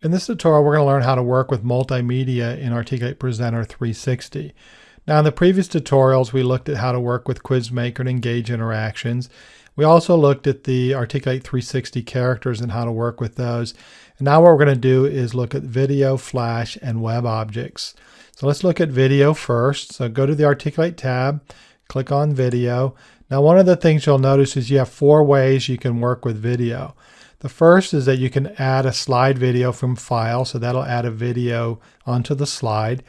In this tutorial, we're going to learn how to work with multimedia in Articulate Presenter 360. Now, in the previous tutorials, we looked at how to work with Quizmaker and Engage interactions. We also looked at the Articulate 360 characters and how to work with those. And now what we're going to do is look at video, flash, and web objects. So let's look at video first. So go to the Articulate tab, click on video. Now, one of the things you'll notice is you have four ways you can work with video. The first is that you can add a slide video from file, so that'll add a video onto the slide.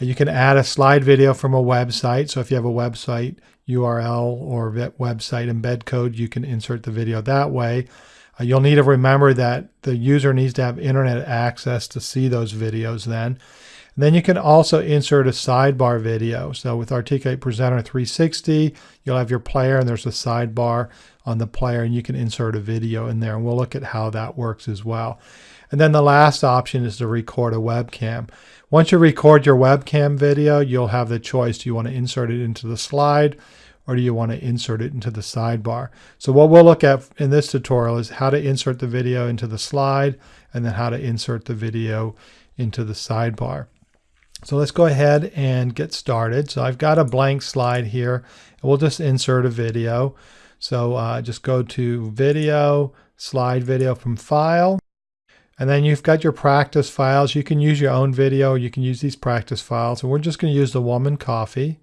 You can add a slide video from a website, so if you have a website URL or website embed code, you can insert the video that way. Uh, you'll need to remember that the user needs to have internet access to see those videos then. And then you can also insert a sidebar video. So with Articulate Presenter 360, you'll have your player and there's a sidebar on the player and you can insert a video in there and we'll look at how that works as well. And then the last option is to record a webcam. Once you record your webcam video, you'll have the choice. Do you want to insert it into the slide or do you want to insert it into the sidebar? So what we'll look at in this tutorial is how to insert the video into the slide and then how to insert the video into the sidebar. So let's go ahead and get started. So I've got a blank slide here we'll just insert a video. So uh, just go to video, slide video from file. And then you've got your practice files. You can use your own video. You can use these practice files. And we're just going to use the woman coffee.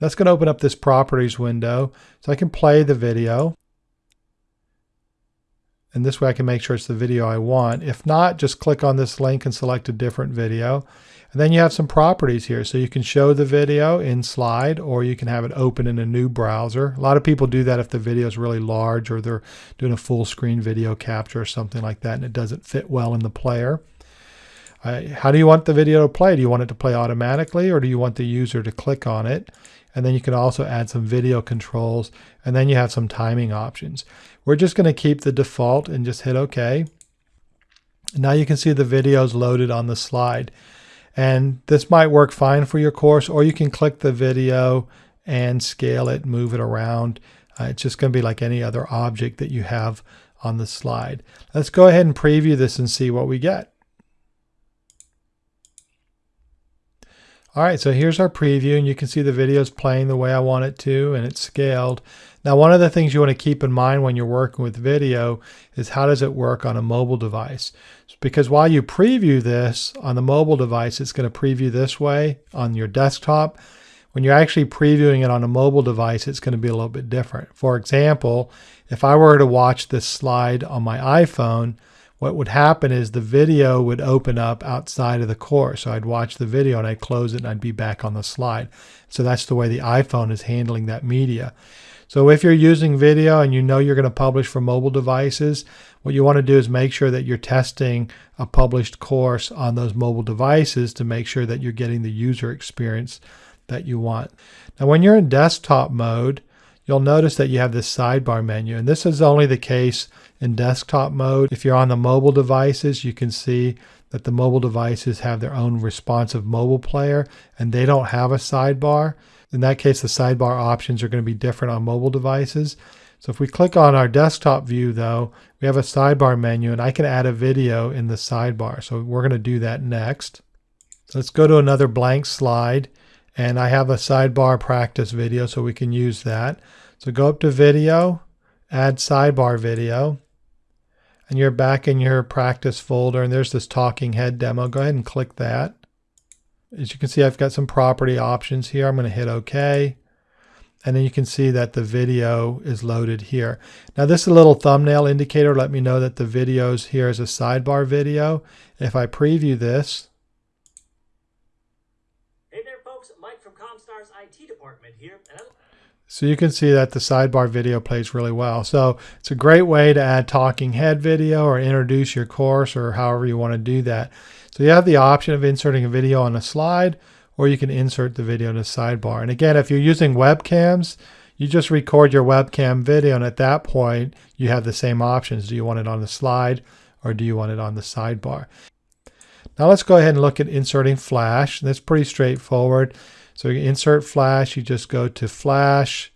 That's going to open up this properties window. So I can play the video. And this way I can make sure it's the video I want. If not, just click on this link and select a different video. And then you have some properties here. So you can show the video in slide or you can have it open in a new browser. A lot of people do that if the video is really large or they're doing a full screen video capture or something like that and it doesn't fit well in the player. How do you want the video to play? Do you want it to play automatically or do you want the user to click on it? And then you can also add some video controls and then you have some timing options. We're just going to keep the default and just hit OK. Now you can see the videos loaded on the slide. And this might work fine for your course, or you can click the video and scale it, move it around. Uh, it's just going to be like any other object that you have on the slide. Let's go ahead and preview this and see what we get. All right, so here's our preview and you can see the video is playing the way I want it to and it's scaled. Now, one of the things you want to keep in mind when you're working with video is how does it work on a mobile device? Because while you preview this on the mobile device, it's going to preview this way on your desktop. When you're actually previewing it on a mobile device, it's going to be a little bit different. For example, if I were to watch this slide on my iPhone, what would happen is the video would open up outside of the course. So I'd watch the video and I'd close it and I'd be back on the slide. So that's the way the iPhone is handling that media. So if you're using video and you know you're going to publish for mobile devices, what you want to do is make sure that you're testing a published course on those mobile devices to make sure that you're getting the user experience that you want. Now when you're in desktop mode, you'll notice that you have this sidebar menu. And this is only the case in desktop mode. If you're on the mobile devices, you can see that the mobile devices have their own responsive mobile player and they don't have a sidebar. In that case, the sidebar options are going to be different on mobile devices. So if we click on our desktop view though, we have a sidebar menu and I can add a video in the sidebar. So we're going to do that next. So let's go to another blank slide and I have a sidebar practice video so we can use that. So go up to video, add sidebar video and you're back in your practice folder and there's this talking head demo. Go ahead and click that. As you can see, I've got some property options here. I'm going to hit OK. And then you can see that the video is loaded here. Now this is a little thumbnail indicator. Let me know that the video is here as a sidebar video. If I preview this. Hey there folks, Mike from Comstar's IT department here. So you can see that the sidebar video plays really well. So it's a great way to add talking head video or introduce your course or however you want to do that. So you have the option of inserting a video on a slide or you can insert the video in a sidebar. And again, if you're using webcams, you just record your webcam video and at that point you have the same options. Do you want it on the slide or do you want it on the sidebar? Now let's go ahead and look at inserting Flash. That's pretty straightforward. So you insert Flash, you just go to Flash,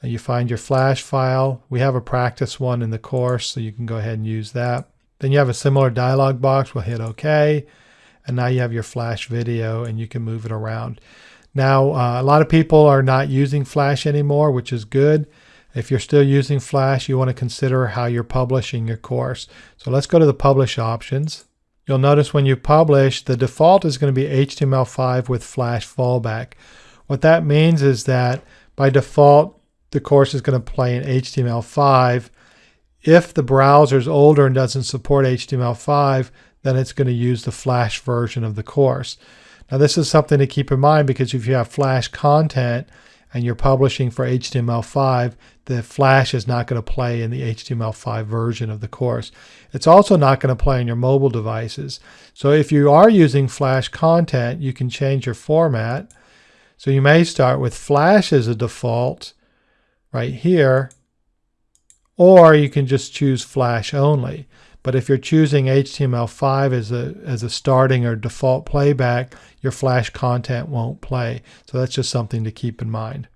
and you find your Flash file. We have a practice one in the course, so you can go ahead and use that. Then you have a similar dialog box. We'll hit OK. And now you have your Flash video and you can move it around. Now, uh, a lot of people are not using Flash anymore, which is good. If you're still using Flash, you want to consider how you're publishing your course. So let's go to the Publish options. You'll notice when you publish, the default is going to be HTML5 with Flash fallback. What that means is that by default, the course is going to play in HTML5. If the browser is older and doesn't support HTML5, then it's going to use the Flash version of the course. Now this is something to keep in mind because if you have Flash content and you're publishing for HTML5, the Flash is not going to play in the HTML5 version of the course. It's also not going to play on your mobile devices. So if you are using Flash content, you can change your format. So you may start with Flash as a default right here, or you can just choose Flash only. But if you're choosing HTML5 as a, as a starting or default playback, your Flash content won't play. So that's just something to keep in mind.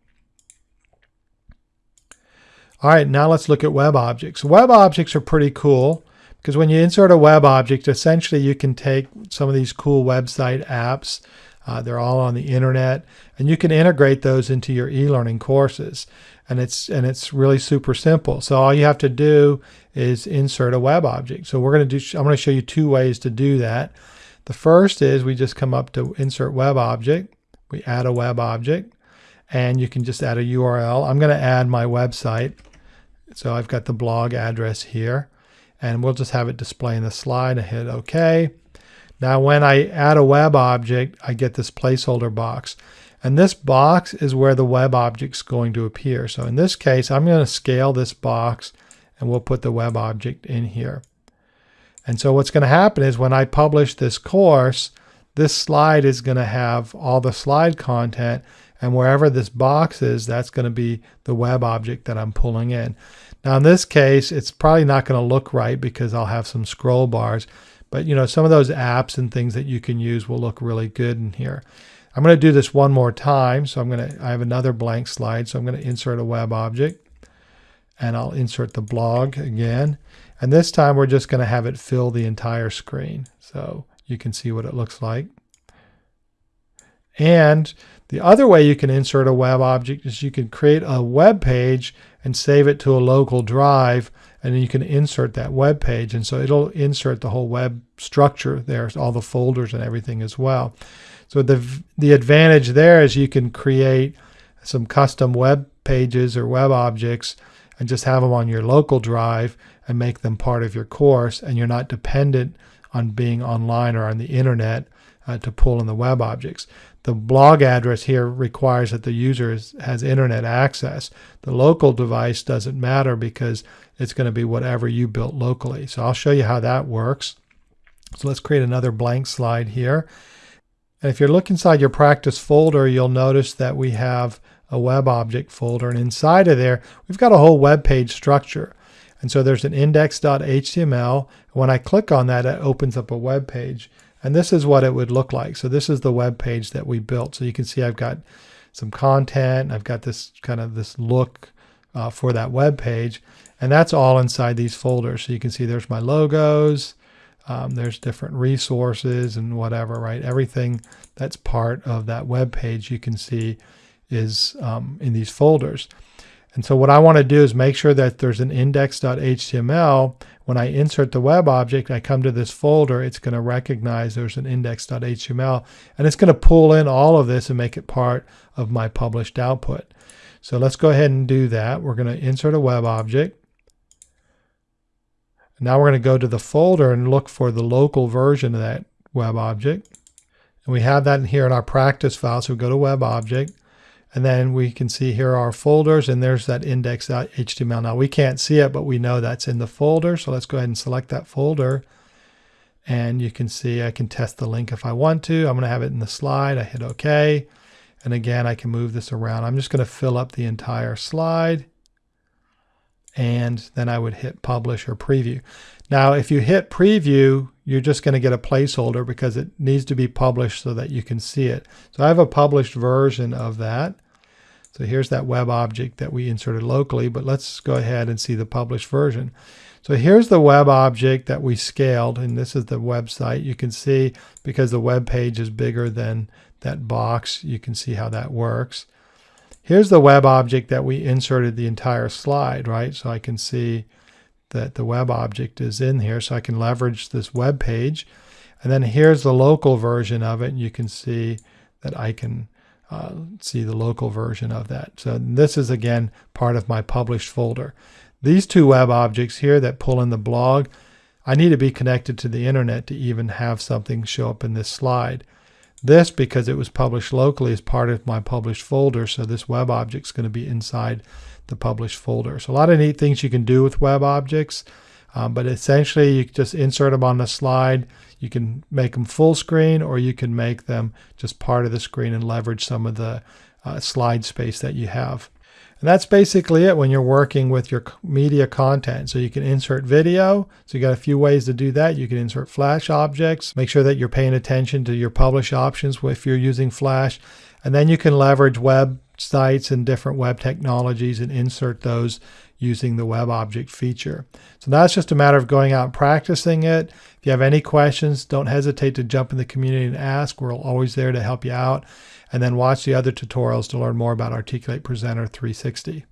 All right, now let's look at web objects. Web objects are pretty cool because when you insert a web object, essentially you can take some of these cool website apps, uh, they're all on the internet, and you can integrate those into your e-learning courses. And it's and it's really super simple. So all you have to do is insert a web object. So we're going to do. I'm going to show you two ways to do that. The first is we just come up to insert web object. We add a web object, and you can just add a URL. I'm going to add my website. So I've got the blog address here and we'll just have it display in the slide. I hit OK. Now when I add a web object, I get this placeholder box. And this box is where the web object's going to appear. So in this case, I'm going to scale this box and we'll put the web object in here. And so what's going to happen is when I publish this course, this slide is going to have all the slide content and wherever this box is, that's going to be the web object that I'm pulling in. Now in this case, it's probably not going to look right because I'll have some scroll bars. But you know, some of those apps and things that you can use will look really good in here. I'm going to do this one more time. So I'm going to, I have another blank slide. So I'm going to insert a web object and I'll insert the blog again. And this time we're just going to have it fill the entire screen. So you can see what it looks like. And the other way you can insert a web object is you can create a web page and save it to a local drive and then you can insert that web page and so it'll insert the whole web structure there all the folders and everything as well. So the the advantage there is you can create some custom web pages or web objects and just have them on your local drive and make them part of your course and you're not dependent on being online or on the internet uh, to pull in the web objects the blog address here requires that the user is, has internet access. The local device doesn't matter because it's going to be whatever you built locally. So I'll show you how that works. So let's create another blank slide here. And if you look inside your practice folder, you'll notice that we have a web object folder. And inside of there, we've got a whole web page structure. And so there's an index.html. When I click on that, it opens up a web page. And this is what it would look like. So this is the web page that we built. So you can see I've got some content. I've got this kind of this look uh, for that web page. And that's all inside these folders. So you can see there's my logos. Um, there's different resources and whatever, right? Everything that's part of that web page you can see is um, in these folders. And so what I want to do is make sure that there's an index.html. When I insert the web object, I come to this folder, it's going to recognize there's an index.html, and it's going to pull in all of this and make it part of my published output. So let's go ahead and do that. We're going to insert a web object. Now we're going to go to the folder and look for the local version of that web object. And we have that in here in our practice file. So we go to web object. And then we can see here our folders and there's that index.html. Now we can't see it, but we know that's in the folder. So let's go ahead and select that folder. And you can see I can test the link if I want to. I'm going to have it in the slide. I hit OK. And again, I can move this around. I'm just going to fill up the entire slide. And then I would hit publish or preview. Now, if you hit preview, you're just going to get a placeholder because it needs to be published so that you can see it. So I have a published version of that. So here's that web object that we inserted locally, but let's go ahead and see the published version. So here's the web object that we scaled, and this is the website. You can see because the web page is bigger than that box, you can see how that works. Here's the web object that we inserted the entire slide, right? So I can see that the web object is in here, so I can leverage this web page. And then here's the local version of it, and you can see that I can uh, see the local version of that. So this is again part of my published folder. These two web objects here that pull in the blog, I need to be connected to the internet to even have something show up in this slide. This, because it was published locally, is part of my published folder, so this web object is going to be inside the published folder. So a lot of neat things you can do with web objects, um, but essentially you just insert them on the slide. You can make them full screen or you can make them just part of the screen and leverage some of the uh, slide space that you have. And that's basically it when you're working with your media content. So you can insert video. So you got a few ways to do that. You can insert Flash objects. Make sure that you're paying attention to your publish options if you're using Flash. And then you can leverage websites and different web technologies and insert those using the web object feature. So that's just a matter of going out and practicing it. If you have any questions, don't hesitate to jump in the community and ask. We're always there to help you out and then watch the other tutorials to learn more about Articulate Presenter 360.